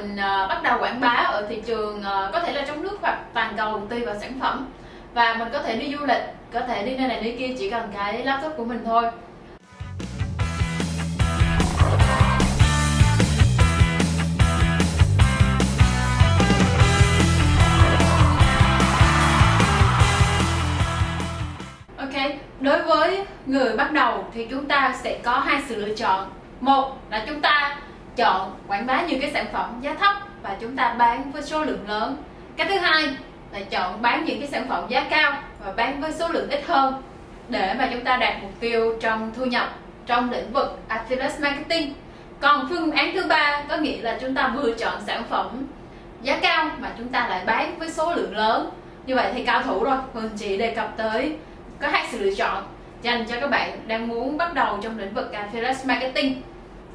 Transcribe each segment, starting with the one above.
mình ờ, bắt đầu quảng bá ở thị trường ờ, có thể là trong nước hoặc toàn cầu tùy vào sản phẩm. Và mình có thể đi du lịch có thể đi nơi này nơi kia chỉ cần cái laptop của mình thôi. Ok, đối với người bắt đầu thì chúng ta sẽ có hai sự lựa chọn. Một là chúng ta chọn quảng bá nhiều cái sản phẩm giá thấp và chúng ta bán với số lượng lớn. Cái thứ hai là chọn bán những cái sản phẩm giá cao và bán với số lượng ít hơn để mà chúng ta đạt mục tiêu trong thu nhập trong lĩnh vực affiliate marketing. Còn phương án thứ ba có nghĩa là chúng ta vừa chọn sản phẩm giá cao mà chúng ta lại bán với số lượng lớn. Như vậy thì cao thủ rồi Hường chỉ đề cập tới có hai sự lựa chọn dành cho các bạn đang muốn bắt đầu trong lĩnh vực affiliate marketing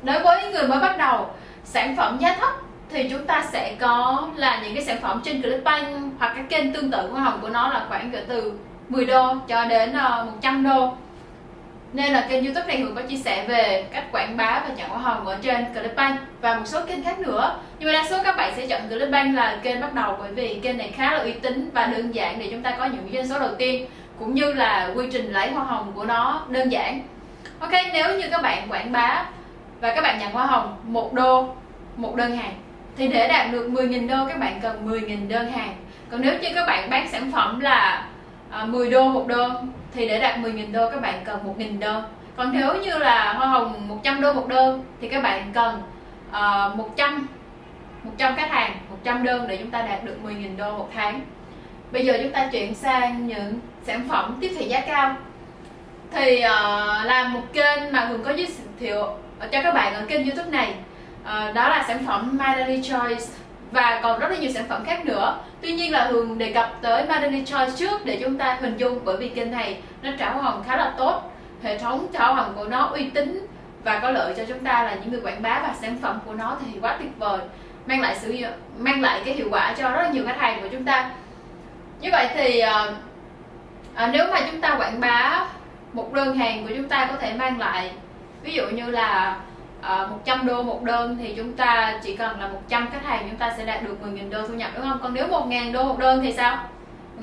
đối với người mới bắt đầu, sản phẩm giá thấp thì chúng ta sẽ có là những cái sản phẩm trên Clickbank hoặc các kênh tương tự hoa hồng của nó là khoảng cỡ từ 10 đô cho đến ờ, 100 đô. Nên là kênh youtube này Hường có chia sẻ về cách quảng bá và nhận hoa hồng ở trên Clickbank. Và một số kênh khác nữa. Nhưng mà đa số các bạn sẽ chọn Clickbank là kênh bắt đầu bởi vì kênh này khá là uy tín và đơn giản để chúng ta có những doanh số đầu tiên, cũng như là quy trình lấy hoa hồng của nó đơn giản. Ok, nếu như các bạn quảng bá và các bạn nhận hoa hồng một đô một đơn hàng. Thì để đạt được 10.000 đô các bạn cần 10.000 đơn hàng. Còn nếu như các bạn bán sản phẩm là à, 10 đô một đơn thì để đạt 10.000 đô các bạn cần 1.000 đơn còn nếu như là hoa hồng 100 đô một đơn thì các bạn cần uh, 100 100 khách hàng 100 đơn để chúng ta đạt được 10.000 đô một tháng. Bây giờ chúng ta chuyển sang những sản phẩm tiếp thị giá cao. Thì à, uh, làm một kênh mà Hường có giới thiệu Ờ, cho các bạn ở kênh youtube này. À, đó là sản phẩm My Daily Choice. Và còn rất là nhiều sản phẩm khác nữa. Tuy nhiên là thường đề cập tới My Daily Choice trước để chúng ta hình dung bởi vì kênh này nó trả hoa hồng khá là tốt. Hệ thống trả hoa hồng của nó uy tín và có lợi cho chúng ta là những người quảng bá và sản phẩm của nó thì quá tuyệt vời mang lại sự mang lại cái hiệu quả cho rất là nhiều khách hàng của chúng ta. Như vậy thì à, à, nếu mà chúng ta quảng bá một đơn hàng của chúng ta có thể mang lại ví dụ như là ờ, uh, 100 đô một đơn thì chúng ta chỉ cần là 100 khách hàng chúng ta sẽ đạt được 10.000 đô thu nhập đúng không? Còn nếu 1.000 đô một đơn thì sao?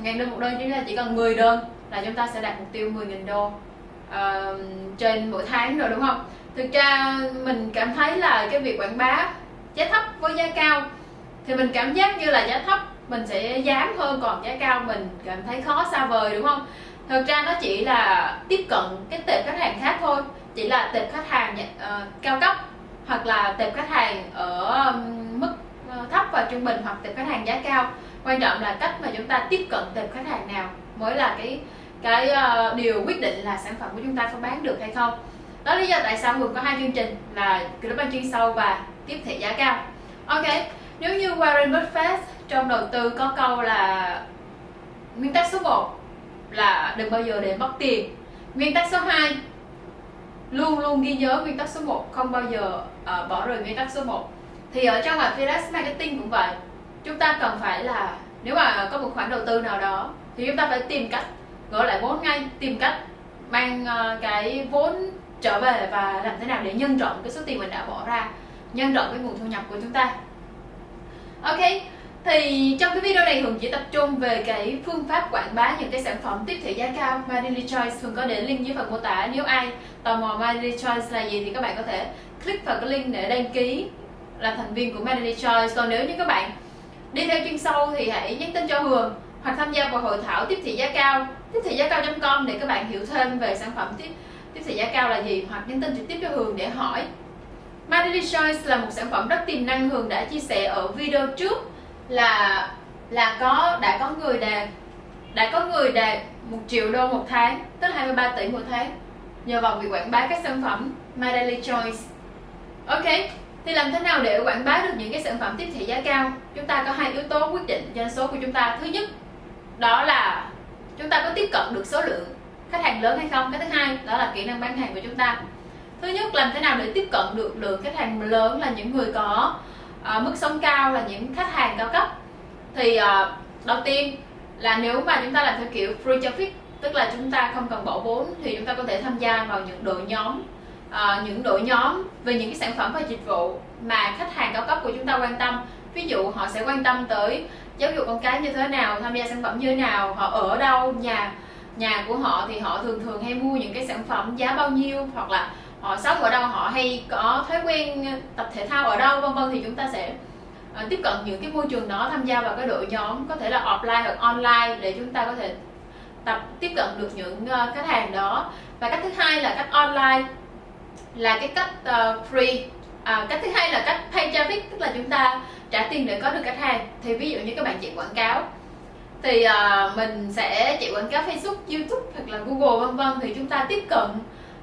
1.000 đô một đơn chúng ta chỉ cần 10 đơn là chúng ta sẽ đạt mục tiêu 10.000 đô uh, trên mỗi tháng rồi đúng không? Thực ra mình cảm thấy là cái việc quảng bá giá thấp với giá cao thì mình cảm giác như là giá thấp mình sẽ dám hơn còn giá cao mình cảm thấy khó xa vời đúng không? Thực ra nó chỉ là tiếp cận cái tệp khách hàng khác thôi chỉ là tệp khách hàng uh, cao cấp hoặc là tệp khách hàng ở mức ờ, thấp và trung bình hoặc tệp khách hàng giá cao. Quan trọng là cách mà chúng ta tiếp cận tệp khách hàng nào mới là cái cái uh, điều quyết định là sản phẩm của chúng ta có bán được hay không. Đó lý do tại sao Hường có hai chương trình là Global chuyên sâu và tiếp thị giá cao. Ok nếu như Warren Buffett trong đầu tư có câu là nguyên tắc số 1 là đừng bao giờ để mất tiền. Nguyên tắc số 2 luôn luôn ghi nhớ nguyên tắc số 1 không bao giờ uh, bỏ rời nguyên tắc số 1 thì ở trong affiliate marketing cũng vậy. Chúng ta cần phải là nếu mà có một khoản đầu tư nào đó thì chúng ta phải tìm cách gỡ lại vốn ngay tìm cách mang uh, cái vốn trở về và làm thế nào để nhân rộng cái số tiền mình đã bỏ ra nhân rộng cái nguồn thu nhập của chúng ta. Ok thì trong cái video này Hường chỉ tập trung về cái phương pháp quảng bá những cái sản phẩm tiếp thị giá cao My Daily Choice Hường có để link dưới phần mô tả nếu ai tò mò My Choice là gì thì các bạn có thể click vào cái link để đăng ký là thành viên của My Choice còn nếu như các bạn đi theo chuyên sâu thì hãy nhắn tin cho Hường hoặc tham gia vào hội thảo tiếp thị giá cao, tiếp thị giá cao.com để các bạn hiểu thêm về sản phẩm tiếp tiếp thị giá cao là gì hoặc nhắn tin trực tiếp cho Hường để hỏi. My Choice là một sản phẩm rất tiềm năng, Hường đã chia sẻ ở video trước là là có, đã có người đạt, đã có người đạt một triệu đô một tháng, tức 23 tỷ một tháng nhờ vào việc quảng bá các sản phẩm My Daily Choice. Ok thì làm thế nào để quảng bá được những cái sản phẩm tiếp thị giá cao? Chúng ta có hai yếu tố quyết định doanh số của chúng ta. Thứ nhất đó là chúng ta có tiếp cận được số lượng khách hàng lớn hay không? Cái thứ hai đó là kỹ năng bán hàng của chúng ta. Thứ nhất làm thế nào để tiếp cận được lượng khách hàng lớn là những người có à, mức sống cao là những khách hàng cao cấp? Thì à, đầu tiên là nếu mà chúng ta làm theo kiểu free traffic tức là chúng ta không cần bỏ vốn thì chúng ta có thể tham gia vào những đội nhóm uh, những đội nhóm về những cái sản phẩm và dịch vụ mà khách hàng cao cấp của chúng ta quan tâm. Ví dụ họ sẽ quan tâm tới giáo dục con cái như thế nào tham gia sản phẩm như thế nào họ ở đâu nhà nhà của họ thì họ thường thường hay mua những cái sản phẩm giá bao nhiêu hoặc là họ sống ở đâu họ hay có thói quen tập thể thao ở đâu vân vân. Thì chúng ta sẽ ờ, tiếp cận những cái môi trường đó tham gia vào cái đội nhóm có thể là offline hoặc online để chúng ta có thể tập tiếp cận được những uh, khách hàng đó. Và cách thứ hai là cách online là cái cách uh, free. À, cách thứ hai là cách pay traffic tức là chúng ta trả tiền để có được khách hàng. Thì ví dụ như các bạn chạy quảng cáo thì uh, mình sẽ chạy quảng cáo Facebook, YouTube hoặc là Google vân vân. Thì chúng ta tiếp cận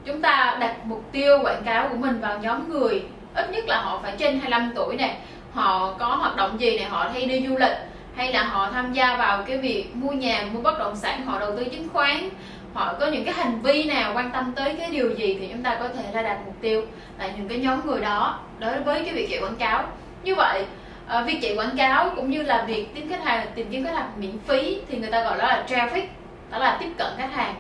chúng ta đặt mục tiêu quảng cáo của mình vào nhóm người. Ít nhất là họ phải trên 25 tuổi này họ có hoạt động gì này họ hay đi du lịch hay là họ tham gia vào cái việc mua nhà, mua bất động sản, họ đầu tư chứng khoán. Họ có những cái hành vi nào quan tâm tới cái điều gì thì chúng ta có thể là đặt mục tiêu tại những cái nhóm người đó đối với cái việc chạy quảng cáo. Như vậy ờ, việc chạy quảng cáo cũng như là việc tìm khách hàng, tìm kiếm khách hàng miễn phí thì người ta gọi đó là traffic, đó là tiếp cận khách hàng.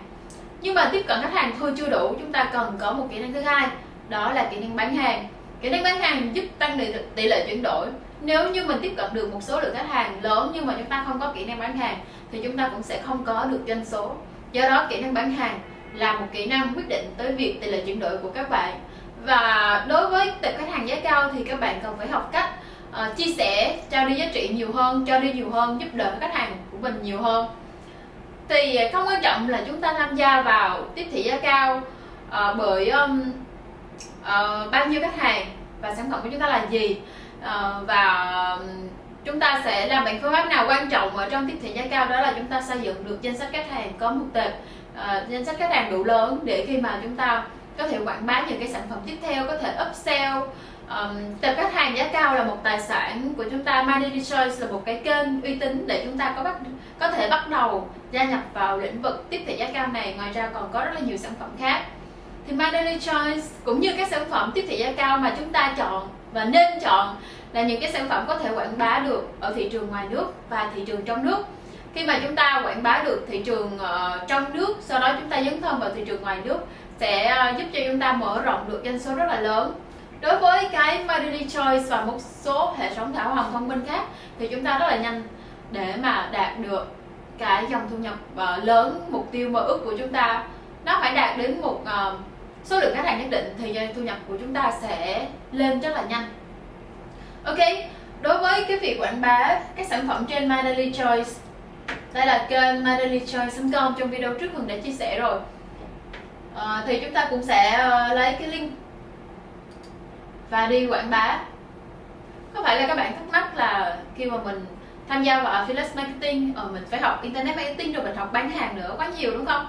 Nhưng mà tiếp cận khách hàng thôi chưa đủ, chúng ta cần có một kỹ năng thứ hai, đó là kỹ năng bán hàng. Kỹ năng bán hàng giúp tăng tỷ lệ chuyển đổi nếu như mình tiếp cận được một số lượng khách hàng lớn nhưng mà chúng ta không có kỹ năng bán hàng thì chúng ta cũng sẽ không có được doanh số. Do đó kỹ năng bán hàng là một kỹ năng quyết định tới việc tỷ lệ chuyển đổi của các bạn. Và đối với tập khách hàng giá cao thì các bạn cần phải học cách uh, chia sẻ trao đi giá trị nhiều hơn cho đi nhiều hơn giúp đỡ khách hàng của mình nhiều hơn. Thì không quan trọng là chúng ta tham gia vào tiếp thị giá cao uh, bởi um, uh, bao nhiêu khách hàng và sản phẩm của chúng ta là gì uh, và chúng ta sẽ làm bằng phương pháp nào quan trọng ở trong tiếp thị giá cao đó là chúng ta xây dựng được danh sách khách hàng có một tệp uh, danh sách khách hàng đủ lớn để khi mà chúng ta có thể quảng bá những cái sản phẩm tiếp theo có thể upsell. Um, tệp khách hàng giá cao là một tài sản của chúng ta. Money Choice là một cái kênh uy tín để chúng ta có bắt có thể bắt đầu gia nhập vào lĩnh vực tiếp thị giá cao này. Ngoài ra còn có rất là nhiều sản phẩm khác. Thì My Daily Choice cũng như các sản phẩm tiếp thị giá cao mà chúng ta chọn và nên chọn là những cái sản phẩm có thể quảng bá được ở thị trường ngoài nước và thị trường trong nước. Khi mà chúng ta quảng bá được thị trường uh, trong nước sau đó chúng ta dấn thân vào thị trường ngoài nước sẽ uh, giúp cho chúng ta mở rộng được doanh số rất là lớn. Đối với cái Marily Choice và một số hệ thống thảo hồng thông minh khác thì chúng ta rất là nhanh để mà đạt được cái dòng thu nhập uh, lớn mục tiêu mơ ước của chúng ta. Nó phải đạt đến một uh, số lượng khách hàng nhất định thì thu nhập của chúng ta sẽ lên rất là nhanh. Ok đối với cái việc quảng bá các sản phẩm trên My Daily Choice đây là kênh mydailychoice.com trong video trước Hường đã chia sẻ rồi. À, thì chúng ta cũng sẽ uh, lấy cái link và đi quảng bá. Có phải là các bạn thắc mắc là khi mà mình tham gia vào affiliate marketing ờ, mình phải học internet marketing rồi mình học bán hàng nữa quá nhiều đúng không?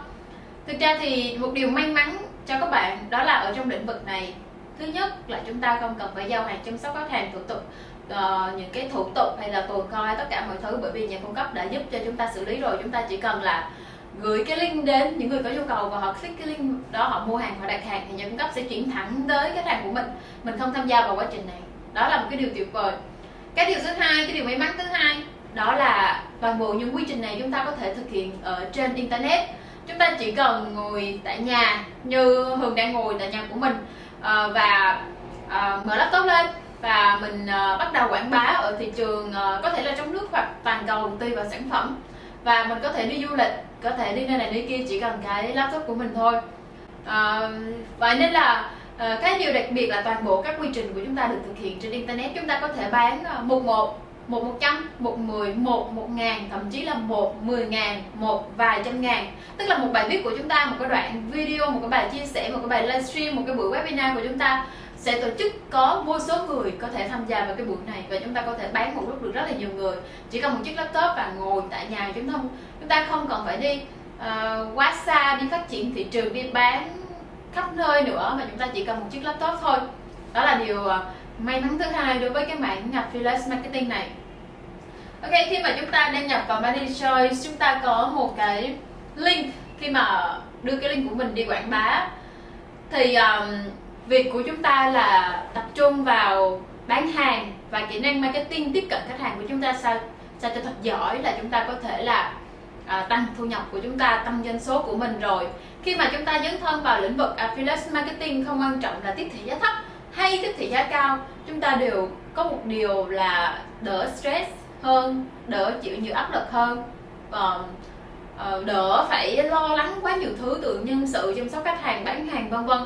Thực ra thì một điều may mắn cho các bạn đó là ở trong lĩnh vực này thứ nhất là chúng ta không cần phải giao hàng chăm sóc khách hàng thủ tục uh, những cái thủ tục hay là tồn kho hay tất cả mọi thứ bởi vì nhà cung cấp đã giúp cho chúng ta xử lý rồi. Chúng ta chỉ cần là gửi cái link đến những người có nhu cầu và họ click cái link đó họ mua hàng họ đặt hàng thì nhà cung cấp sẽ chuyển thẳng tới khách hàng của mình. Mình không tham gia vào quá trình này. Đó là một cái điều tuyệt vời. Cái điều thứ hai cái điều may mắn thứ hai đó là toàn bộ những quy trình này chúng ta có thể thực hiện ở trên internet. Chúng ta chỉ cần ngồi tại nhà như hường đang ngồi tại nhà của mình. Ờ, và ờ, mở laptop lên. Và mình ờ, bắt đầu quảng bá ở thị trường có thể là trong nước hoặc toàn cầu tùy vào sản phẩm. Và mình có thể đi du lịch, có thể đi nơi này nơi kia chỉ cần cái laptop của mình thôi. Và vậy nên là cái điều đặc biệt là toàn bộ các quy trình của chúng ta được thực hiện trên internet. Chúng ta có thể bán một một một một trăm một mười một một ngàn thậm chí là một mười ngàn một vài trăm ngàn. Tức là một bài viết của chúng ta một cái đoạn video một cái bài chia sẻ một cái bài livestream một cái buổi webinar của chúng ta sẽ tổ chức có vô số người có thể tham gia vào cái buổi này và chúng ta có thể bán một lúc được rất là nhiều người. Chỉ cần một chiếc laptop và ngồi tại nhà chúng không chúng ta không cần phải đi uh, quá xa đi phát triển thị trường đi bán khắp nơi nữa mà chúng ta chỉ cần một chiếc laptop thôi. Đó là điều uh, may mắn thứ hai đối với cái mảng affiliate marketing này ok khi mà chúng ta đăng nhập vào Money Choice chúng ta có một cái link. Khi mà đưa cái link của mình đi quảng bá thì um, việc của chúng ta là tập trung vào bán hàng và kỹ năng marketing tiếp cận khách hàng của chúng ta sao sao cho thật giỏi là chúng ta có thể là à, tăng thu nhập của chúng ta tăng doanh số của mình rồi. Khi mà chúng ta dấn thân vào lĩnh vực affiliate marketing không quan trọng là tiếp thị giá thấp hay tiếp thị giá cao chúng ta đều có một điều là đỡ stress hơn đỡ chịu nhiều áp lực hơn. Và uh, đỡ phải lo lắng quá nhiều thứ từ nhân sự chăm sóc khách hàng bán hàng vân vân.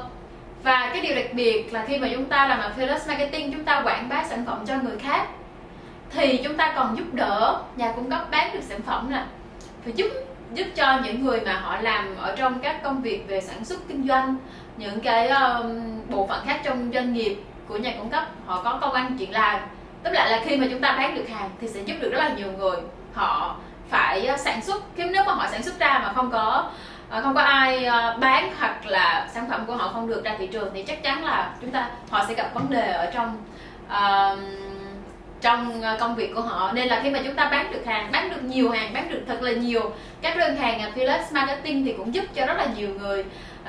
Và cái điều đặc biệt là khi mà chúng ta làm affiliate marketing chúng ta quảng bá sản phẩm cho người khác thì chúng ta còn giúp đỡ nhà cung cấp bán được sản phẩm nè. Thì giúp giúp cho những người mà họ làm ở trong các công việc về sản xuất kinh doanh những cái um, bộ phận khác trong doanh nghiệp của nhà cung cấp họ có công ăn chuyện làm tức lại là khi mà chúng ta bán được hàng thì sẽ giúp được rất là nhiều người. Họ phải ờ, sản xuất nếu nếu mà họ sản xuất ra mà không có ờ, không có ai ờ, bán hoặc là sản phẩm của họ không được ra thị trường thì chắc chắn là chúng ta họ sẽ gặp vấn đề ở trong uh, trong công việc của họ. Nên là khi mà chúng ta bán được hàng bán được nhiều hàng bán được thật là nhiều các đơn hàng affiliate marketing thì cũng giúp cho rất là nhiều người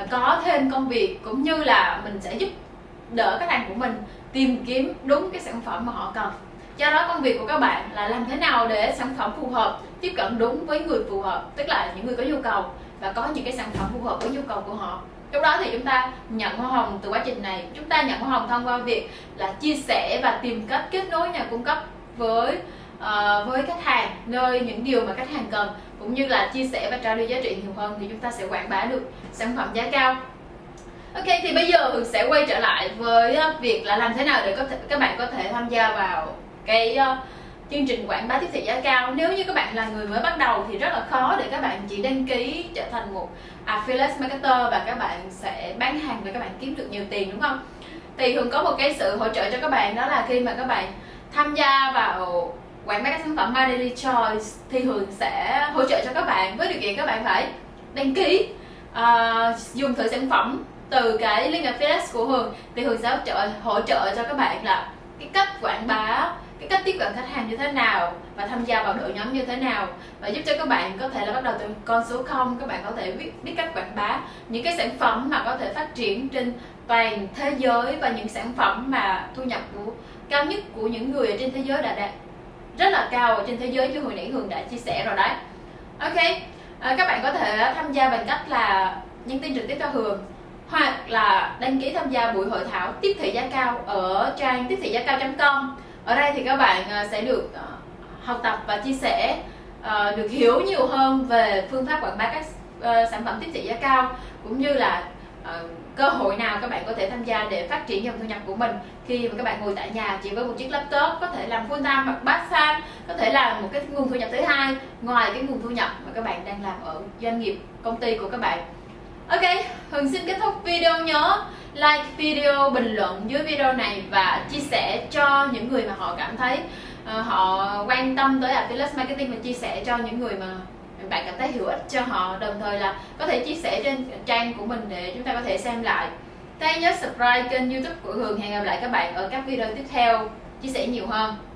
có thêm công việc cũng như là mình sẽ giúp đỡ khách hàng của mình tìm kiếm đúng cái sản phẩm mà họ cần. Do đó công việc của các bạn là làm thế nào để sản phẩm phù hợp tiếp cận đúng với người phù hợp tức là những người có nhu cầu và có những cái sản phẩm phù hợp với nhu cầu của họ. Lúc đó thì chúng ta nhận hoa hồng từ quá trình này. Chúng ta nhận hoa hồng thông qua việc là chia sẻ và tìm cách kết nối nhà cung cấp với uh, với khách hàng nơi những điều mà khách hàng cần cũng như là chia sẻ và trao đổi giá trị nhiều hơn thì chúng ta sẽ quảng bá được sản phẩm giá cao. Ok thì bây giờ Hường sẽ quay trở lại với ờ, việc là làm thế nào để có thể các bạn có thể tham gia vào cái uh, chương trình quảng bá tiếp thị giá cao. Nếu như các bạn là người mới bắt đầu thì rất là khó để các bạn chỉ đăng ký trở thành một affiliate marketer và các bạn sẽ bán hàng và các bạn kiếm được nhiều tiền đúng không? Thì Hường có một cái sự hỗ trợ cho các bạn đó là khi mà các bạn tham gia vào quảng bá các sản phẩm My Daily Choice thì Hường sẽ hỗ trợ cho các bạn với điều kiện các bạn phải đăng ký uh, dùng thử sản phẩm từ cái link affiliate của Hường thì Hường sẽ hỗ trợ, hỗ trợ cho các bạn là cái cách quảng bá cái cách tiếp cận khách hàng như thế nào và tham gia vào đội nhóm như thế nào và giúp cho các bạn có thể là bắt đầu từ con số 0 các bạn có thể biết biết cách quảng bá những cái sản phẩm mà có thể phát triển trên toàn thế giới và những sản phẩm mà thu nhập của cao nhất của những người ở trên thế giới đã đạt rất là cao ở trên thế giới như hồi nãy Hường đã chia sẻ rồi đấy. Ok à, các bạn có thể tham gia bằng cách là nhắn tin trực tiếp cho Hường hoặc là đăng ký tham gia buổi hội thảo tiếp thị giá cao ở trang tiếp thị giá cao.com ở đây thì các bạn ờ, sẽ được ờ, học tập và chia sẻ ờ, được hiểu nhiều hơn về phương pháp quảng bá các sản phẩm tiếp thị giá cao, cũng như là cơ hội nào các bạn có thể tham gia để phát triển dòng thu nhập của mình. Khi mà các bạn ngồi tại nhà chỉ với một chiếc laptop, có thể làm full time hoặc part time, có thể là một cái nguồn thu nhập thứ hai ngoài cái nguồn thu nhập mà các bạn đang làm ở doanh nghiệp, công ty của các bạn. Ok, Hường xin kết thúc video nhớ like video, bình luận dưới video này và chia sẻ cho những người mà họ cảm thấy uh, họ quan tâm tới affiliate marketing và chia sẻ cho những người mà bạn cảm thấy hữu ích cho họ đồng thời là có thể chia sẻ trên trang của mình để chúng ta có thể xem lại. Thế nhớ subscribe kênh youtube của Hường. Hẹn gặp lại các bạn ở các video tiếp theo. Chia sẻ nhiều hơn.